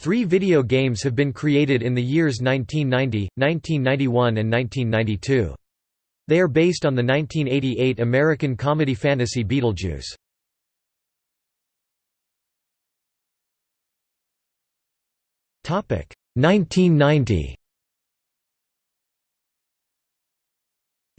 Three video games have been created in the years 1990, 1991 and 1992. They are based on the 1988 American comedy fantasy Beetlejuice. Topic 1990.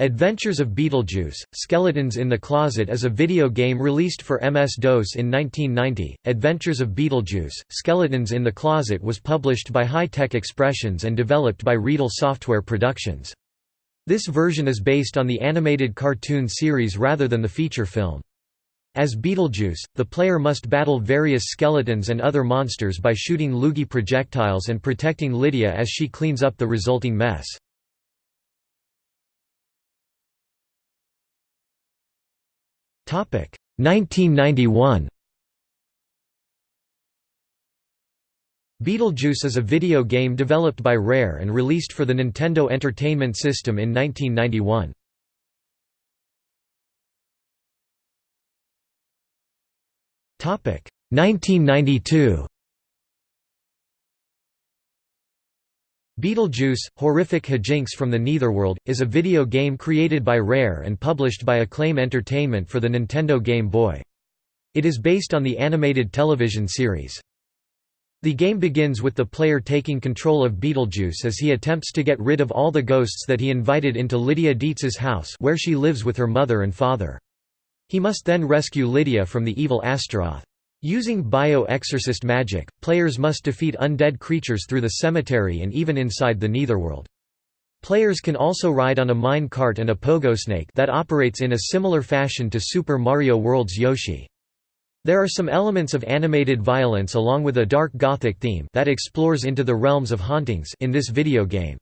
Adventures of Beetlejuice, Skeletons in the Closet is a video game released for MS-DOS in 1990. Adventures of Beetlejuice, Skeletons in the Closet was published by High Tech Expressions and developed by Riedel Software Productions. This version is based on the animated cartoon series rather than the feature film. As Beetlejuice, the player must battle various skeletons and other monsters by shooting loogie projectiles and protecting Lydia as she cleans up the resulting mess. 1991 Beetlejuice is a video game developed by Rare and released for the Nintendo Entertainment System in 1991. Topic. 1992 Beetlejuice, Horrific Hijinks from the Neitherworld, is a video game created by Rare and published by Acclaim Entertainment for the Nintendo Game Boy. It is based on the animated television series. The game begins with the player taking control of Beetlejuice as he attempts to get rid of all the ghosts that he invited into Lydia Deetz's house where she lives with her mother and father. He must then rescue Lydia from the evil Astaroth. Using bio-exorcist magic, players must defeat undead creatures through the cemetery and even inside the Neitherworld. Players can also ride on a mine cart and a pogo snake that operates in a similar fashion to Super Mario World's Yoshi. There are some elements of animated violence along with a dark gothic theme that explores into the realms of hauntings in this video game.